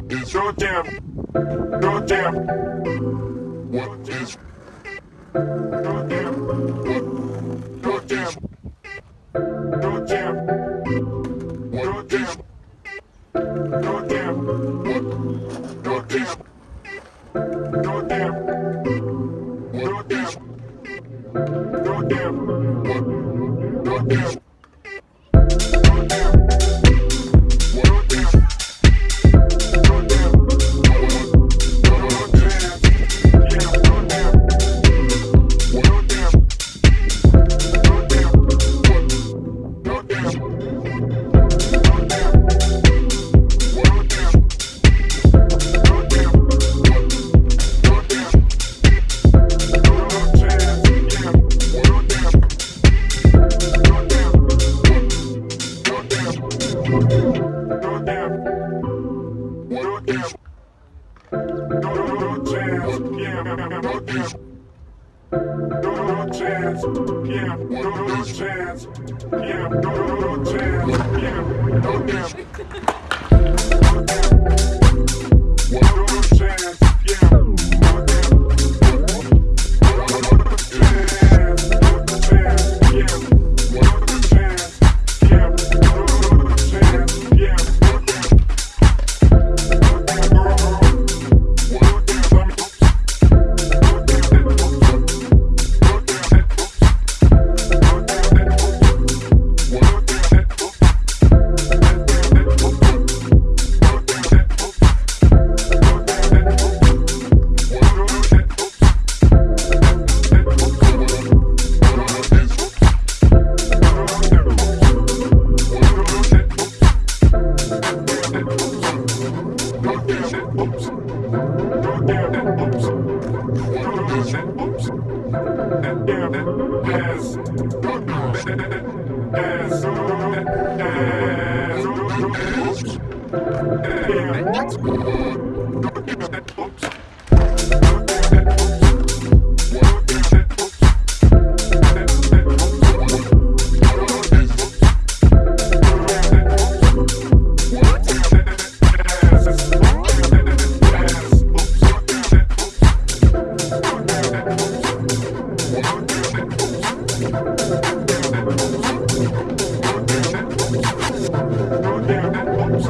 What is your damn? Your damn. What is your damn? What? Your damn. Your damn. Your damn. Your damn. What? Your Yeah, don't chance. Yeah, don't chance. Yeah, don't chance. Damn. Your damn. Your damn. Your damn. What? Your